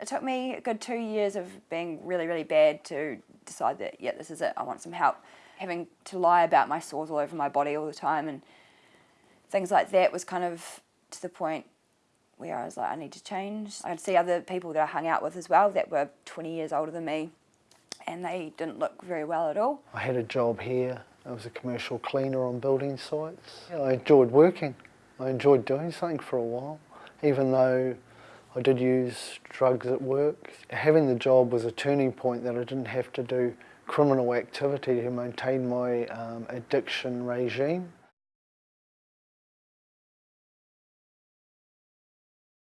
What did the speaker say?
it took me a good two years of being really, really bad to decide that, yeah, this is it, I want some help. Having to lie about my sores all over my body all the time and things like that was kind of to the point where I was like, I need to change. I'd see other people that I hung out with as well that were 20 years older than me and they didn't look very well at all. I had a job here. I was a commercial cleaner on building sites. I enjoyed working. I enjoyed doing something for a while, even though I did use drugs at work. Having the job was a turning point that I didn't have to do criminal activity to maintain my um, addiction regime.